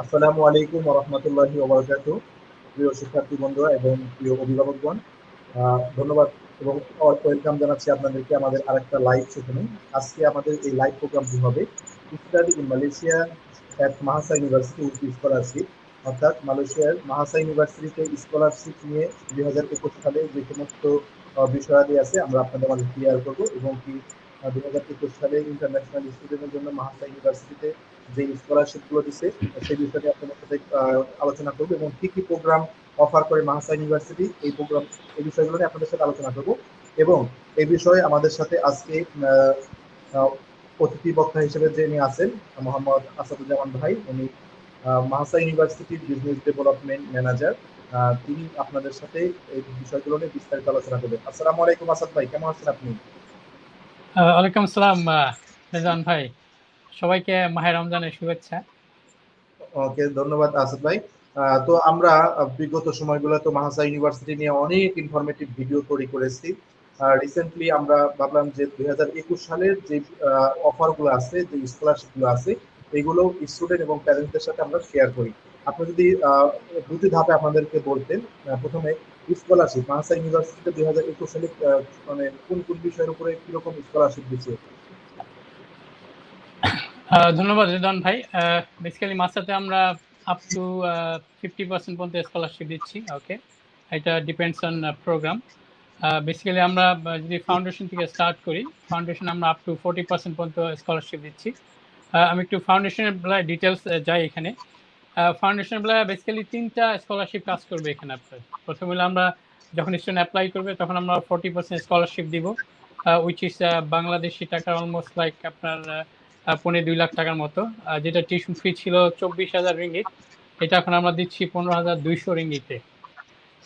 আসসালামু আলাইকুম রহমতুল্লাহি ওবরাকাত প্রিয় শিক্ষার্থী বন্ধুরা এবং প্রিয় অভিভাবকগণ ধন্যবাদ এবং ওয়েলকাম জানাচ্ছি আপনাদেরকে আমাদের আরেকটা লাইভ সেশনে। আজকে আমাদের এই লাইভ প্রোগ্রামটি হবে study in Malaysia at MAHSA university with scholarship. অর্থাৎ মালয়েশিয়ার মাহাসা ইউনিভার্সিটিতে স্কলারশিপ নিয়ে দুই হাজার একুশ সালে যে সমস্ত বিষয়াদি আছে, আমরা আপনাদের মাঝে ক্লিয়ার করব এবং কি দুই হাজার একুশ সালে ইন্টারন্যাশনাল স্টুডেন্টের জন্য মাহাসা ইউনিভার্সিটিতে যে স্কলারশিপগুলো দিচ্ছে সেই বিষয়ে আপনাদের সাথে আলোচনা করব এবং কি কি প্রোগ্রাম অফার করে মাহাসা ইউনিভার্সিটি এই প্রোগ্রাম এই বিষয়গুলো নিয়ে আপনাদের সাথে আলোচনা করব এবং এই বিষয়ে আমাদের সাথে আজকে অতিথি বক্তা হিসেবে যিনি আছেন, মোহাম্মদ আসাদুজ্জামান ভাই, উনি মাহাসা ইউনিভার্সিটির বিজনেস ডেভেলপমেন্ট ম্যানেজার তিনি আপনাদের সাথে এই বিষয়গুলো নিয়ে বিস্তারিত আলোচনা করবেন। আসসালামু আলাইকুম আসাদ ভাই, কেমন আছেন আপনি? ওয়ালাইকুম আসসালাম রেজান ভাই। সবাইকে মাহে রমজানের শুভেচ্ছা। ওকে, ধন্যবাদ আসাদ ভাই। তো আমরা বিগত সময়গুলো তো মাহাসা ইউনিভার্সিটি নিয়ে অনেক ইনফরমেটিভ ভিডিও তৈরি করেছি। রিসেন্টলি আমরা ভাবলাম যে দুই সালের যে অফারগুলো আছে, যে স্কলারশিপগুলো আছে, এগুলো স্টুডেন্ট এবং প্যারেন্টসদের সাথে আমরা শেয়ার করি। আপনি যদি দুটি ধাপে আপনাদেরকে বলতেন প্রথমে স্কলারশিপ মাহাসা ইউনিভার্সিটিতে দুই হাজার একুশ সালে মানে কোন কোন বিষয়ের উপরে কীরকম স্কলারশিপ দিচ্ছে? ধন্যবাদ রিদন ভাই। বেসিক্যালি মাসাতে আমরা আপ টু ফিফটি পার্সেন্ট পর্যন্ত স্কলারশিপ দিচ্ছি ওকে এটা ডিপেন্ডস অন প্রোগ্রাম বেসিক্যালি আমরা যদি ফাউন্ডেশন থেকে স্টার্ট করি ফাউন্ডেশন আমরা আপ টু ফোর্টি পার্সেন্ট পর্যন্ত স্কলারশিপ দিচ্ছি। আমি একটু ফাউন্ডেশনের বেলায় ডিটেলস যাই এখানে। ফাউন্ডেশন বেলায় বেসিক্যালি তিনটা স্কলারশিপ কাজ করবে এখানে আপনার। প্রথম হলো আমরা যখন স্টুডেন্ট অ্যাপ্লাই করবে, তখন আমরা ফোর্টি পার্সেন্ট স্কলারশিপ দিব। Which is Bangladeshi taka almost like আপনার পনেরো দুই লাখ টাকার মতো। যেটা টিউশন ফি ছিল চব্বিশ হাজার রিঙ্গিত, এটা এখন আমরা দিচ্ছি পনেরো হাজার দুইশো রিঙ্গিতে।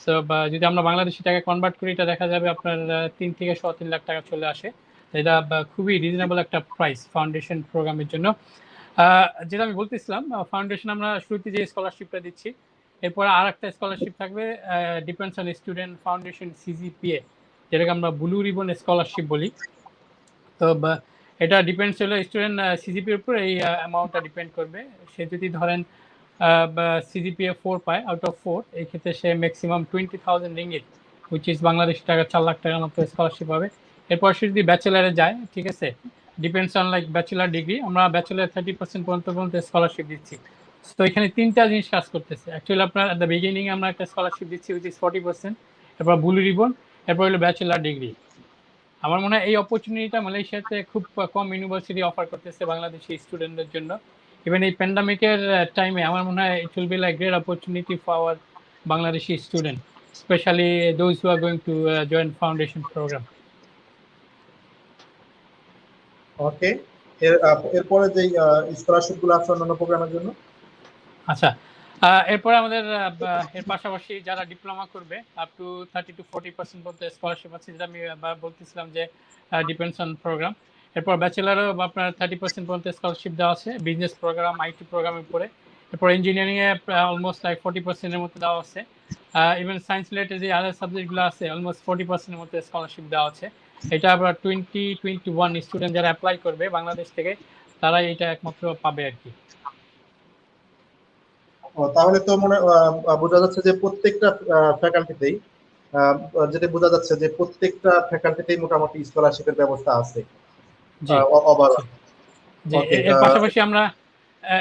সো যদি আমরা বাংলাদেশি টাকা কনভার্ট করি, এটা দেখা যাবে আপনার তিন থেকে ছ তিন লাখ টাকা চলে আসে। এটা খুবই রিজনেবল একটা প্রাইস ফাউন্ডেশন প্রোগ্রামের জন্য। যেটা আমি বলতেছিলাম ফাউন্ডেশন আমরা শুরুতে যে স্কলারশিপটা দিচ্ছি, এরপরে আর একটা স্কলারশিপ থাকবে depends on student foundation CGPA যেটাকে আমরা ব্লু রিবন স্কলারশিপ বলি। তো এটা ডিপেন্ডস হলো স্টুডেন্ট সিজিপির উপর এই অ্যামাউন্টটা ডিপেন্ড করবে। সে যদি ধরেন সিজিপিএ ফোর পায় আউট অফ ফোর এই ক্ষেত্রে সে maximum twenty thousand ringgit which is Bangladesh taka, চার লাখ টাকার মতো স্কলারশিপ পাবে। এরপর সে যদি ব্যাচেলারে যায়, ঠিক আছে depends on like bachelor degree আমরা ব্যাচেলার থার্টি পার্সেন্ট পর্যন্ত পর্যন্ত স্কলারশিপ দিচ্ছি। তো এখানে তিনটা জিনিস কাজ করতেছে। অ্যাকচুয়ালি আপনার দ্য বিগিনিং আমরা একটা স্কলারশিপ দিচ্ছি উইচ ইজ ফর্টি পার্সেন্ট এরপর ব্লু রিবন এরপর হলো ব্যাচেলার ডিগ্রি আমার মনে হয় এই অপরচুনিটিটা মালয়েশিয়াতে খুব কম ইউনিভার্সিটি অফার করতেছে বাংলাদেশি স্টুডেন্টদের জন্য। ইভেন এই প্যান্ডামিকের টাইমে আমার মনে হয় it will be like great opportunity for our Bangladeshi student specially those who are going to join foundation program okay এরপরে যে স্কলারশিপগুলো আছে অন্যান্য প্রোগ্রামের জন্য? আচ্ছা এরপরে আমাদের এর পাশাপাশি যারা ডিপ্লোমা করবে up to thirty to forty percent পর্যন্ত স্কলারশিপ আছে, যেটা আমি বলতেছিলাম যে ডিপেন্ডস অন প্রোগ্রাম এরপর ব্যাচেলারও আপনার থার্টি পার্সেন্ট পর্যন্ত স্কলারশিপ দেওয়া আছে বিজনেস প্রোগ্রাম আইটি প্রোগ্রামের উপরে। এরপর ইঞ্জিনিয়ারিংয়ে অলমোস্ট লাইক ফোর্টি পার্সেন্টের মতো দেওয়া আছে। ইভেন সায়েন্স রিলেটেড যে আদার সাবজেক্টগুলো আছে অলমোস্ট ফোর্টি পার্সেন্টের মতো স্কলারশিপ দেওয়া আছে। এটা আবার টোয়েন্টি টোয়েন্টি ওয়ান স্টুডেন্ট যারা অ্যাপ্লাই করবে, বাংলাদেশ থেকে, তারাই এটা একমাত্র পাবে আর কি। তাহলে তো মনে বোঝা যাচ্ছে যে প্রত্যেকটা ফ্যাকাল্টিতেই যেটা বোঝা যাচ্ছে যে প্রত্যেকটা ফ্যাকাল্টিতেই মোটামুটি স্কলারশিপের ব্যবস্থা আছে এর পাশাপাশি আমরা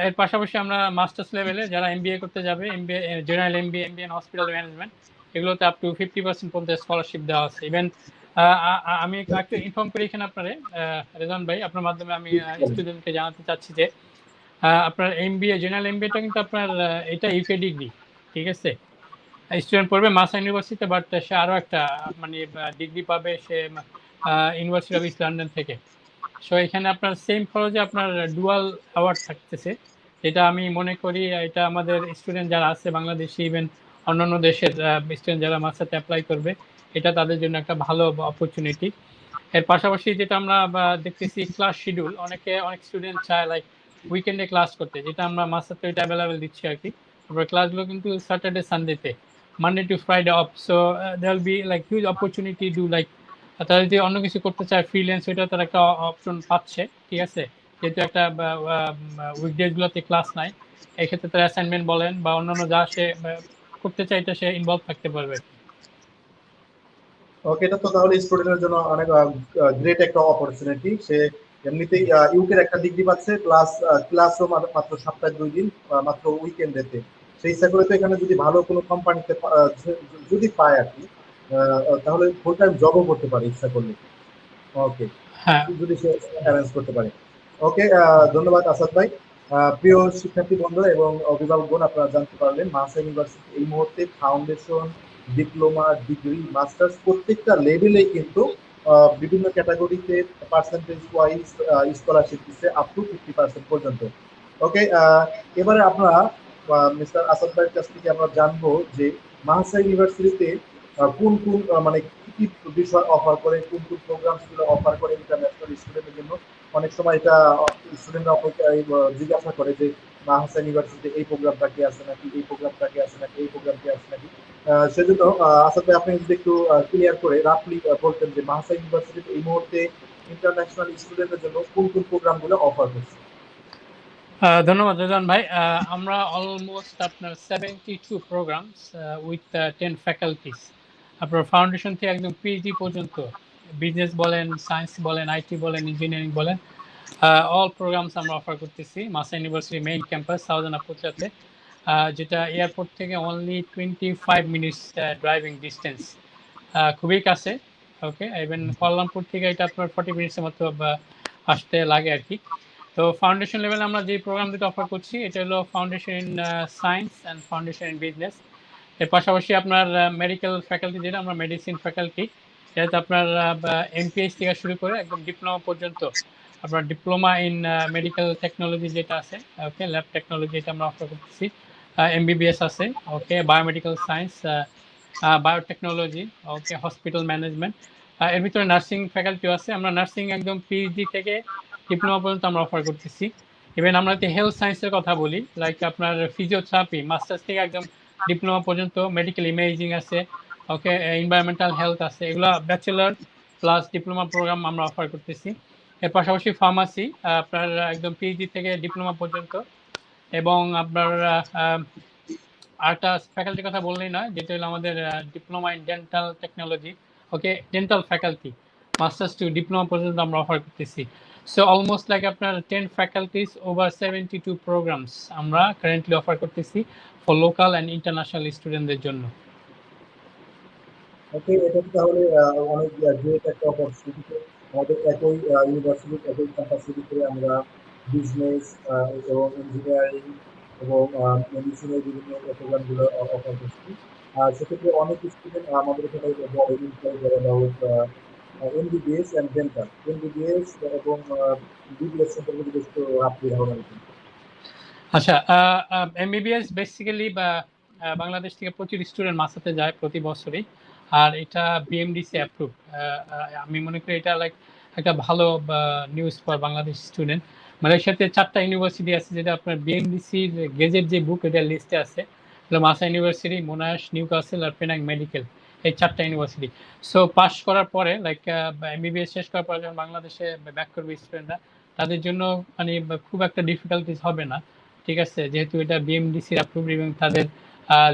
এর পাশাপাশি আমরা মাস্টার্স লেভেলে যারা এমবিএ করতে যাবে MBA general MBA MBA hospital management এগুলোতে আপ টু ফিফটি পার্সেন্ট পর্যন্ত স্কলারশিপ দেওয়া আছে। ইভেন আমি একটু ইনফর্ম করি এখানে আপনারে রেজন ভাই আপনার মাধ্যমে আমি স্টুডেন্টকে জানাতে চাচ্ছি যে আপনার এমবিএ জেনারেল এমবিএটা কিন্তু আপনার এটা ইউকে ডিগ্রি ঠিক আছে? স্টুডেন্ট পড়বে মাসা ইউনিভার্সিটিতে বাট সে আরও একটা মানে ডিগ্রি পাবে সে ইউনিভার্সিটি অফ ইস্ট লন্ডন থেকে। সো এখানে আপনার সেম খরচে আপনার ডুয়াল অ্যাওয়ার্ড থাকতেছে। যেটা আমি মনে করি, এটা আমাদের স্টুডেন্ট যারা আছে, বাংলাদেশি ইভেন অন্যান্য দেশের স্টুডেন্ট যারা মাসাতে অ্যাপ্লাই করবে, এটা তাদের জন্য একটা ভালো অপরচুনিটি এর পাশাপাশি যেটা আমরা দেখতেছি ক্লাস শিডিউল অনেকে, অনেক স্টুডেন্ট চায় লাইক উইকেন্ডে ক্লাস করতে, যেটা আমরা মাসাতে ওইটা অ্যাভেলেবেল দিচ্ছি আর কি। তারপরে ক্লাসগুলো কিন্তু Saturday সানডেতে Monday to Friday off so they will be like huge opportunity do like তারা যদি অন্য কিছু করতে চায় ফ্রিল্যান্স ওইটা তারা একটা অপশন পাচ্ছে, ঠিক আছে? যেহেতু একটা উইকডেজগুলোতে ক্লাস নাই এই ক্ষেত্রে তার অ্যাসাইনমেন্ট বলেন বা অন্যান্য যা সে করতে চাইতে সে ইনভলভ থাকতে পারবে। ওকে এটা তো তাহলে স্টুডেন্টের জন্য অনেক গ্রেট একটা অপরচুনিটি সে এমনিতেই ইউকের একটা ডিগ্রি পাচ্ছে প্লাস ক্লাসও মাত্র সপ্তাহে দুই দিন মাত্র উইকেন্ডেতে সেই করে তো এখানে যদি ভালো কোনো কোম্পানিতে যদি পায় আর কি তাহলে ফুল টাইম জবও করতে পারে ইচ্ছা করলে। ওকে হ্যাঁ। যদি সে অ্যারেঞ্জ করতে পারে। ওকে ধন্যবাদ আসাদ ভাই। প্রিয় শিক্ষার্থী বন্ধুরা এবং অভিভাবকগণ আপনারা জানতে পারলেন মাসা ইউনিভার্সিটি এই মুহূর্তে ফাউন্ডেশন ডিপ্লোমা ডিগ্রি মাস্টার্স প্রত্যেকটা লেভেলে কিন্তু বিভিন্ন ক্যাটাগরিতে পার্সেন্টেজ ওয়াইজ স্কলারশিপ দিচ্ছে আপ টু ফিফটি পার্সেন্ট পর্যন্ত। ওকে এবারে আপনারা মিস্টার আসাদ ভাইয়ের কাছ থেকে আমরা জানব যে মাহাসা ইউনিভার্সিটিতে কোন কোন মানে কি কি বিষয় অফার করে, কোন কোন প্রোগ্রামসগুলো অফার করে ইন্টারন্যাশনাল স্টুডেন্টের জন্য। অনেক সময় এটা স্টুডেন্টরা জিজ্ঞাসা করে যে মাহাসা ইউনিভার্সিটিতে এই প্রোগ্রামটা কি আছে নাকি, এই প্রোগ্রামটা কি আছে নাকি, এই প্রোগ্রামটি আছে নাকি? সেজন্য ভাই, আপনি যদি একটু ক্লিয়ার করে রাফলি বলতেন যে ইউনিভার্সিটিতে এই মুহূর্তে ইন্টারন্যাশনাল জন্য কোন কোন প্রোগ্রামগুলো অফার করছে ধন্যবাদ ভাই। আমরা অলমোস্ট আপনার seventy two programs with ten faculties আপনার ফাউন্ডেশন থেকে একদম পিএইচডি পর্যন্ত। বিজনেস বলেন সায়েন্স বলেন আইটি বলেন ইঞ্জিনিয়ারিং বলেন। অল প্রোগ্রামস আমরা অফার করতেছি। MAHSA university main campus southern আপুচাতে যেটা এয়ারপোর্ট থেকে only twenty five minutes driving distance খুবই কাছে ওকে ইভেন কল্যাণপুর থেকে এটা আপনার ফর্টি মিনিটসের মতো আসতে লাগে আর কি। তো ফাউন্ডেশন লেভেলে আমরা যে প্রোগ্রাম দুটো অফার করছি, এটা হলো foundation in science and foundation in business এর পাশাপাশি আপনার মেডিকেল ফ্যাকাল্টি যেটা আমরা মেডিসিন ফ্যাকাল্টি যেটা আপনার এমপিএইচ থেকে শুরু করে একদম ডিপ্লোমা পর্যন্ত আপনার ডিপ্লোমা ইন মেডিকেল টেকনোলজি যেটা আছে ওকে ল্যাব টেকনোলজি এটা আমরা অফার করতেছি এমবিবিএস আছে okay biomedical science biotechnology okay hospital management এর ভিতরে নার্সিং ফ্যাকাল্টিও আছে, আমরা নার্সিং একদম পিএইচডি থেকে ডিপ্লোমা পর্যন্ত আমরা অফার করতেছি। ইভেন আমরা যদি হেলথ সায়েন্সের কথা বলি লাইক আপনার ফিজিওথেরাপি মাস্টার্স থেকে একদম ডিপ্লোমা পর্যন্ত মেডিকেল ইমেজিং আছে ওকে এনভায়রনমেন্টাল হেলথ আছে, এগুলো ব্যাচেলার প্লাস ডিপ্লোমা প্রোগ্রাম আমরা অফার করতেছি। এর পাশাপাশি ফার্মাসি আপনার একদম পিএইচডি থেকে ডিপ্লোমা পর্যন্ত। এবং আপনার আরেকটা ফ্যাকাল্টির কথা বললেই নয়, যেটা হলো আমাদের diploma in dental technology okay dental faculty masters to diploma পর্যন্ত আমরা অফার করতেছি। সো অলমোস্ট লাইক আপনার ten faculties over seventy two programs আমরা কারেন্টলি অফার করতেছি ফর লোকাল অ্যান্ড ইন্টারন্যাশনাল স্টুডেন্টদের জন্য। ওকে এটা তাহলে অনেক গ্রেট একটা অপরচুনিটি আমাদের একই ইউনিভার্সিটি একই ক্যাপাসিটিতে আমরা বিজনেস এবং ইঞ্জিনিয়ারিং এবং মেডিসিনের বিভিন্ন প্রোগ্রামগুলো অফার করছি। সেক্ষেত্রে অনেক স্টুডেন্ট আমাদের এখানে এমবিবিএস অ্যান্ড ডেন্টাল এমবিবিএস এবং বিবিএস সম্পর্কে একটু আপনি ধারণা আচ্ছা এমবিবিএস বেসিক্যালি বাংলাদেশ থেকে প্রচুর স্টুডেন্ট মাসাতে যায় প্রতি বছরই। আর এটা বিএমডিসি অ্যাপ্রুভ আমি মনে করি এটা লাইক একটা ভালো নিউজ ফর বাংলাদেশ স্টুডেন্ট মালয়েশিয়াতে চারটা ইউনিভার্সিটি আছে যেটা আপনার বিএমডিসির গেজের যে বুক এটা লিস্টে আছে। MAHSA university Monash Newcastle আর পেনাং মেডিকেল এই চারটা ইউনিভার্সিটি সো পাস করার পরে লাইক এমবিবিএস শেষ করার পরে যখন বাংলাদেশে ব্যাক করবে স্টুডেন্টরা তাদের জন্য মানে খুব একটা ডিফিকাল্টিস হবে না। ঠিক আছে? যেহেতু এটা বিএমডিসির অ্যাপ্রুভ এবং তাদের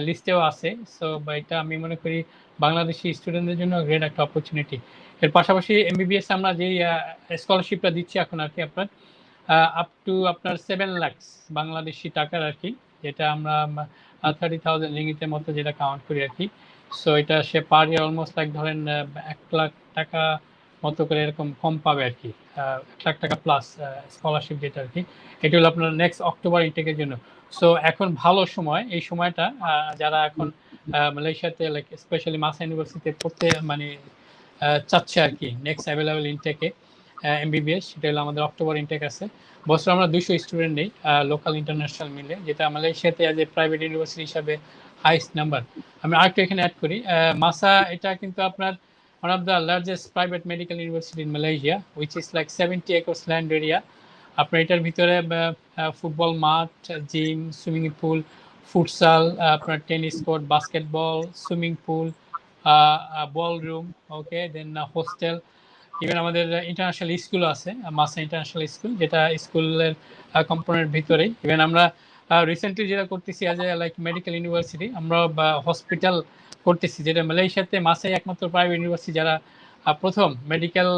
লিস্টেও আছে। সো এটা আমি মনে করি বাংলাদেশি স্টুডেন্টদের জন্য গ্রেট একটা অপরচুনিটি এর পাশাপাশি এমবিবিএস আমরা যেই স্কলারশিপটা দিচ্ছি এখন আর কি আপনার আপ টু আপনার সেভেন লাখস বাংলাদেশি টাকার আর কি, যেটা আমরা থার্টি থাউজেন্ড রিঙ্গিতের মতো যেটা কাউন্ট করি আর কি। সো এটা সে পার ইয়ার অলমোস্ট লাইক ধরেন এক লাখ টাকা মতো করে এরকম কম পাবে আর কি এক লাখ টাকা প্লাস স্কলারশিপ যেটা আর কি। এটি হলো আপনার নেক্সট অক্টোবর ইনটেকের জন্য। সো এখন ভালো সময়, এই সময়টা যারা এখন মালয়েশিয়াতে লাইক স্পেশালি মাসা ইউনিভার্সিটিতে পড়তে মানে চাচ্ছে আর কি নেক্সট অ্যাভেলেবেল ইনটেকে এমবিবিএস সেটা হলো আমাদের অক্টোবর ইনটেক আছে বছর আমরা দুশো স্টুডেন্ট নেই লোকাল ইন্টারন্যাশনাল মিলে যেটা মালয়েশিয়াতে অ্যাজ এ প্রাইভেট ইউনিভার্সিটি হিসাবে হাইস্ট নাম্বার আমি আরেকটু এখানে অ্যাড করি মাসা এটা কিন্তু আপনার one of the largest private medical university in Malaysia, which is like 70 acres land area. আপনার এটার ভিতরে ফুটবল মাঠ জিম সুইমিং পুল ফুটসাল আপনার tennis court, basketball, swimming pool ball room okay then hostel even আমাদের international school আছে, MAHSA international school যেটা স্কুলের component ভিতরেই। ইভেন আমরা রিসেন্টলি যেটা করতেছি as a like medical university আমরা হসপিটাল করতেছি, যেটা মালয়েশিয়াতে মাসাই একমাত্র প্রাইভেট ইউনিভার্সিটি যারা প্রথম মেডিকেল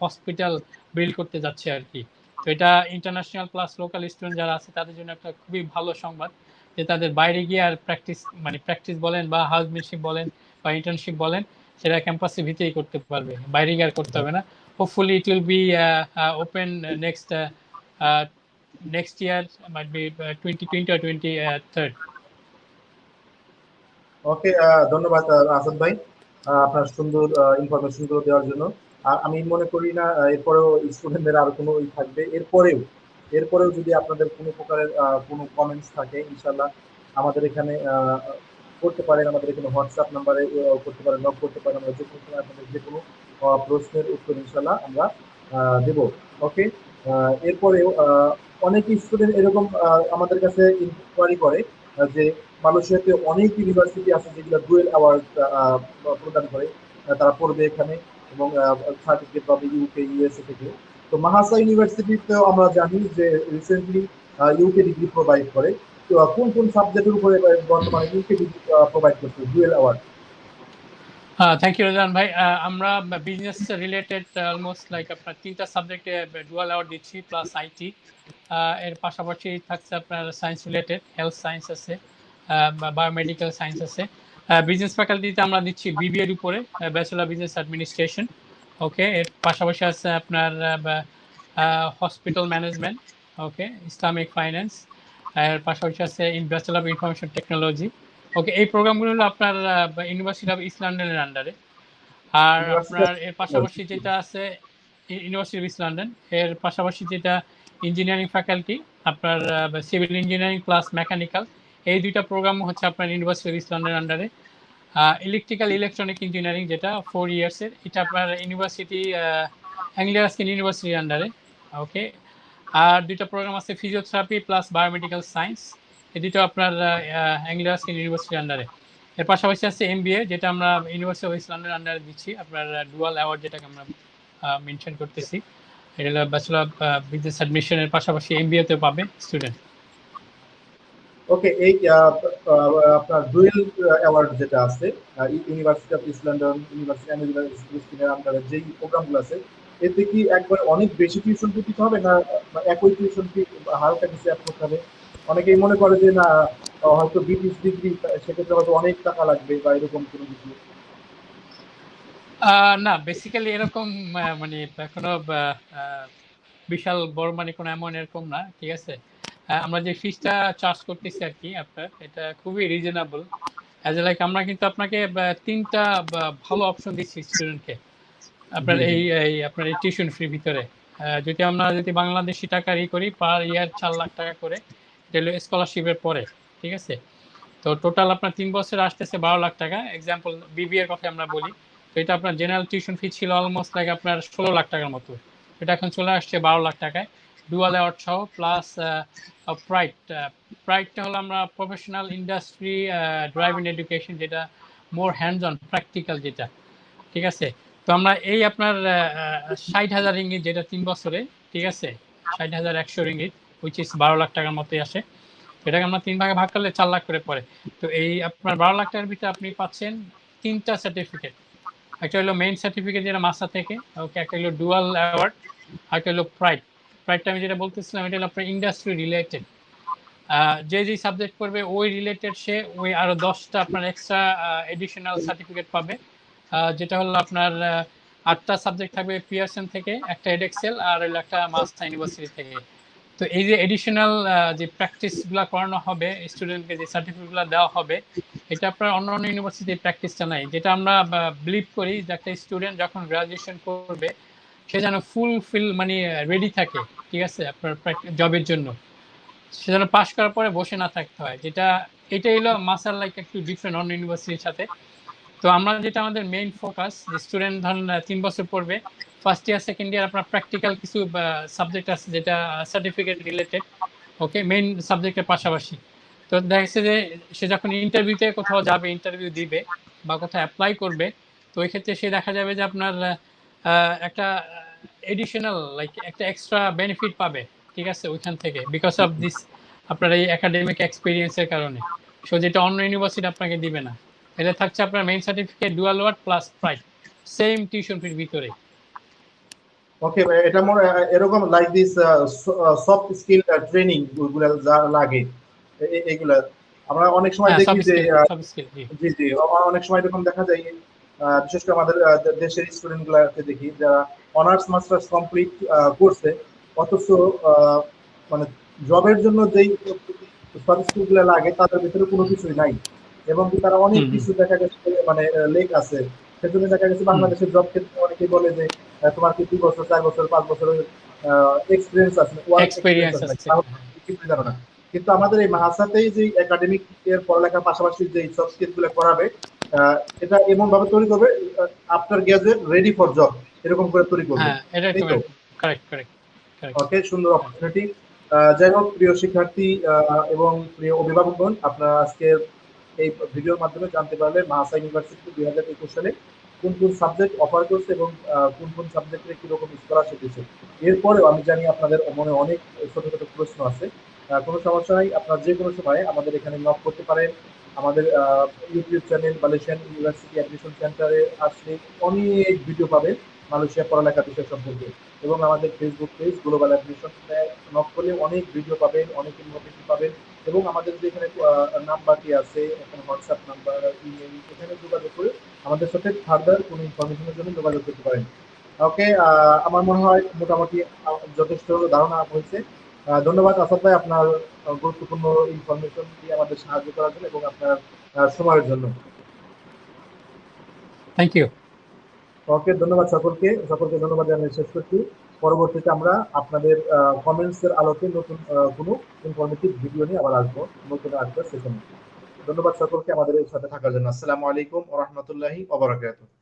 হসপিটাল বিল্ড করতে যাচ্ছে আর কি। তো এটা ইন্টারন্যাশনাল প্লাস লোকাল স্টুডেন্ট যারা আছে, তাদের জন্য একটা খুবই ভালো সংবাদ। যে তাদের বাইরে গিয়ে আর প্র্যাকটিস মানে প্র্যাকটিস বলেন বা হাউসমেনশিপ বলেন বা ইন্টার্নশিপ বলেন সেটা ক্যাম্পাসের ভিতরেই করতে পারবে। বাইরে গিয়ে আর করতে হবে না। Hopefully it will be open next next year might be twenty twenty R twenty third okay ধন্যবাদ আহ, আসাদ ভাই আহ, আপনার সুন্দর ইনফরমেশনগুলো দেওয়ার জন্য। আর আমি মনে করি না এরপরেও স্টুডেন্টদের আর কোনো থাকবে। এরপরেও এরপরেও যদি আপনাদের কোনো প্রকারের কোনো কমেন্টস থাকে ইনশাল্লাহ আমাদের এখানে করতে পারেন। আমাদের এখানে হোয়াটসঅ্যাপ নাম্বারে করতে পারেন নক করতে পারেন। আমরা যে কোনো আপনাদের যে কোনো প্রশ্নের উত্তর ইনশাল্লাহ আমরা দেব। ওকে এরপরেও অনেক স্টুডেন্ট এরকম আমাদের কাছে ইনকোয়ারি করে যে মালয়েশিয়াতে অনেক ইউনিভার্সিটি আছে যেগুলো ডুয়েল অ্যাওয়ার্ড প্রদান করে। তারা পড়বে এখানে এবং সার্টিফিকেট পাবে ইউকে ইউএসএ থেকে। তো মাহাসা ইউনিভার্সিটিতেও আমরা জানি যে রিসেন্টলি ইউকে ডিগ্রি প্রোভাইড করে। তো কোন কোন সাবজেক্টের উপরে বর্তমানে ইউকে ডিগ্রি প্রোভাইড করছে? Dual award thank you Rajan ভাই। আমরা বিজনেস রিলেটেড অলমোস্ট লাইক আপনার তিনটা সাবজেক্টে ডুয়াল অ্যাওয়ার্ড দিচ্ছি প্লাস আইটি এর পাশাপাশি থাকছে আপনার সায়েন্স রিলেটেড হেলথ সায়েন্স আছে বায়োমেডিক্যাল সায়েন্স আছে। বিজনেস ফ্যাকাল্টিতে আমরা দিচ্ছি বিবিএর উপরে ব্যাচেলার বিজনেস অ্যাডমিনিস্ট্রেশন ওকে এর পাশাপাশি আছে আপনার hospital management okay Islamic finance এর পাশাপাশি আছে in of information technology okay এই প্রোগ্রামগুলো হলো আপনার ইউনিভার্সিটি অফ ইস্ট লন্ডনের আন্ডারে আর আপনার এর পাশাপাশি যেটা আছে ইউনিভার্সিটি অফ ইস্ট লন্ডন এর পাশাপাশি যেটা ইঞ্জিনিয়ারিং ফ্যাকাল্টি আপনার সিভিল ইঞ্জিনিয়ারিং প্লাস মেকানিক্যাল এই দুইটা প্রোগ্রাম হচ্ছে আপনার ইউনিভার্সিটি অফ ইস্ট লন্ডনের আন্ডারে ইলেকট্রিক্যাল ইলেকট্রনিক ইঞ্জিনিয়ারিং যেটা ফোর ইয়ার্সের এটা আপনার ইউনিভার্সিটি অ্যাংলিয়ার স্কিন ইউনিভার্সিটির আন্ডারে ওকে আর দুইটা প্রোগ্রাম আছে ফিজিওথেরাপি প্লাস বায়োমেডিক্যাল সায়েন্স এই দুটো আপনার অ্যাংলিয়ার স্কিন ইউনিভার্সিটির আন্ডারে এর পাশাপাশি আছে এমবিএ যেটা আমরা ইউনিভার্সিটি অফ ইস্ট লন্ডনের আন্ডারে দিচ্ছি। আপনার ডুয়াল অ্যাওয়ার্ড যেটাকে আমরা মেনশন করতেছি। এটা হলো ব্যাচেলর বিজনেস অ্যাডমিশনের পাশাপাশি এমবিএতেও পাবে স্টুডেন্ট ওকে এই আপনার ডুয়েল অ্যাওয়ার্ড যেটা আছে university of east London university আন্ডারে যেই প্রোগ্রামগুলো আছে এতে কি একবার অনেক বেশি টিউশন ফি দিতে হবে না একই টিউশন ফি হালকা কিছু করতে হবে? অনেকেই মনে করে যে না হয়তো ব্রিটিশ ডিগ্রি সেক্ষেত্রে হয়তো অনেক টাকা লাগবে বা এরকম কোনো কিছু। না বেসিক্যালি এরকম মানে আহ, বিশাল বড় মানে কোনো এমন এরকম না ঠিক আছে? আমরা যে ফিসটা চার্জ করতেছি আর কি আপনার এটা খুবই রিজনেবল অ্যাজ লাইক আমরা কিন্তু আপনাকে তিনটা ভালো অপশন দিচ্ছি স্টুডেন্টকে আপনার। এই এই আপনার এই টিউশন ফ্রি ভিতরে। যদি আমরা যদি বাংলাদেশি টাকা ই করি পার ইয়ার চার লাখ টাকা করে এটা হলো স্কলারশিপের পরে ঠিক আছে? তো টোটাল আপনার তিন বছর আসতেছে বারো লাখ টাকা। এক্সাম্পল বিবি এর কথা আমরা বলি। তো এটা আপনার জেনারেল টিউশন ফি ছিল অলমোস্ট লাইক আপনার ষোলো লাখ টাকার মতো। এটা এখন চলে আসছে বারো লাখ টাকায়। ডুয়াল অ্যাওয়ার্ড সহ প্লাস প্রাইড প্রাইডটা হলো আমরা প্রফেশনাল ইন্ডাস্ট্রি ড্রাইভিং এডুকেশন যেটা মোর হ্যান্ডস অন প্র্যাকটিক্যাল যেটা। ঠিক আছে? তো আমরা এই আপনার ষাট হাজার ইঙ্গিত যেটা তিন বছরে, ঠিক আছে? ষাট হাজার একশো রিঙ্গিত উইচ ইস বারো লাখ টাকার মতোই আসে। এটাকে আমরা তিন ভাগে ভাগ করলে চার লাখ করে পড়ে। তো এই আপনার বারো লাখ টাকার ভিতরে আপনি পাচ্ছেন তিনটা সার্টিফিকেট একটা হলো মেইন সার্টিফিকেট যেটা মাস্টার থেকে, ওকে, একটা হলো ডুয়াল অ্যাওয়ার্ড একটা হলো প্রাইড প্রাইডটা আমি যেটা বলতেছিলাম, এটা হলো আপনার ইন্ডাস্ট্রি রিলেটেড যে যে সাবজেক্ট করবে ওই রিলেটেড সে ওই আরও দশটা আপনার এক্সট্রা এডিশনাল সার্টিফিকেট পাবে। যেটা হলো আপনার আটটা সাবজেক্ট থাকবে পিয়ারসন থেকে, একটা এডেক্সেল আর একটা মাস্টার ইউনিভার্সিটি থেকে। তো এই যে এডিশনাল যে প্র্যাকটিসগুলো করানো হবে স্টুডেন্টকে যে সার্টিফিকেটগুলো দেওয়া হবে, এটা আপনার অন্য অন্য ইউনিভার্সিটির প্র্যাকটিসটা নাই। যেটা আমরা বিলিভ করি যে একটা স্টুডেন্ট যখন গ্রাজুয়েশন করবে, সে যেন ফুল ফিল মানে রেডি থাকে, ঠিক আছে, আপনার জবের জন্য। সে যেন পাশ করার পরে বসে না থাকতে হয়। যেটা এটাই হলো মাসার লাইক একটু ডিফারেন্ট অন্য ইউনিভার্সিটির সাথে। তো আমরা যেটা আমাদের মেইন ফোকাস স্টুডেন্ট ধরুন তিন বছর পড়বে ফার্স্ট ইয়ার সেকেন্ড ইয়ার আপনার প্র্যাকটিক্যাল কিছু সাবজেক্ট আছে যেটা সার্টিফিকেট রিলেটেড ওকে মেইন সাবজেক্টের পাশাপাশি। তো দেখা যাচ্ছে যে, সে যখন ইন্টারভিউতে কোথাও যাবে ইন্টারভিউ দিবে বা কোথাও অ্যাপ্লাই করবে, তো ওই ক্ষেত্রে সে দেখা যাবে যে আপনার একটা এডিশনাল লাইক একটা এক্সট্রা বেনিফিট পাবে, ঠিক আছে? ওইখান থেকে বিকজ অফ দিস আপনার এই একাডেমিক এক্সপিরিয়েন্সের কারণে। সো যেটা অন্য ইউনিভার্সিটি আপনাকে দিবে না। এটা থাকছে আপনার main certificate dual award plus price same tuition fee ভিতরে। ওকে এটা মনে এরকম লাইক দিস সফট স্কিল ট্রেনিংগুলো যা লাগে এগুলা। আমরা অনেক সময় দেখি যে জি। জি অনেক সময় এরকম দেখা যায় বিশেষ করে আমাদের দেশের স্টুডেন্ট গুলাকে দেখি যারা অনার্স মাস্টার্স কমপ্লিট করছে অথচ মানে জবের জন্য যেই সব স্কিলগুলো লাগে তাদের ভিতরে কোনো কিছুই নাই। এবং তারা অনেক কিছু দেখা গেছে মানে লেক আছে সেজন্য দেখা গেছে বাংলাদেশের জব ক্ষেত্রে অনেকেই বলে যে তোমার কি দুই বছর চার বছর পাঁচ বছরের এক্সপিরিয়েন্স আছে? এক্সপিরিয়েন্স আছে। কিছু জানো না। কিন্তু আমাদের এই মাহাসাতেই যে একাডেমিক এর পড়ালেখার পাশাপাশি যে সব স্কিলগুলো করাবে এটা এমন ভাবে তৈরি করবে after graduate ready for job এরকম করে তৈরি করবে। হ্যাঁ কারেক্ট কারেক্ট ওকে সুন্দর অপরচুনিটি যাই হোক প্রিয় শিক্ষার্থী এবং প্রিয় অভিভাবকগণ আপনারা আজকে এই ভিডিওর মাধ্যমে জানতে পারলেন মাহাসা ইউনিভার্সিটি দুই হাজার একুশ সালে কোন কোন সাবজেক্ট অফার করছে এবং কোন কোন সাবজেক্টে কীরকম স্কলারশিপ দিচ্ছে। এরপরেও আমি জানি আপনাদের মনে অনেক ছোট ছোট প্রশ্ন আছে। কোনো সমস্যা নাই, আপনারা যে কোনো সময় আমাদের এখানে নক করতে পারেন। আমাদের YouTube channel Malaysian university admission সেন্টারে আসলে অনেক ভিডিও পাবেন মালয়েশিয়া পড়ালেখা বিষয় সম্পর্কে। এবং আমাদের Facebook page global admission knock করলে অনেক ভিডিও পাবেন, অনেক ইনফরমেশন পাবেন। এবং আমাদের যে এখানে নাম্বারটি আছে এখানে হোয়াটসঅ্যাপ নাম্বার ইমেল এখানে যোগাযোগ করে আমাদের সাথে ফার্দার কোনো ইনফরমেশনের জন্য যোগাযোগ করতে পারেন। ওকে আমার মনে হয় মোটামুটি যথেষ্ট ধারণা হয়েছে। ধন্যবাদ আসাদ ভাই আপনার গুরুত্বপূর্ণ ইনফরমেশন দিয়ে আমাদের সাহায্য করার জন্য এবং আপনার সময়ের জন্য। থ্যাংক ইউ ওকে ধন্যবাদ সকলকে। সকলকে ধন্যবাদ জানিয়ে শেষ করছি। পরবর্তীতে আমরা আপনাদের কমেন্টস এর আলোকে নতুন কোনো ইনফরমেটিভ ভিডিও নিয়ে আবার আসব, নতুন আসবে সেশনে ধন্যবাদ সকলকে আমাদের সাথে থাকার জন্য। আসসালামু আলাইকুম ওয়া রাহমাতুল্লাহি ওয়া বারাকাতুহু।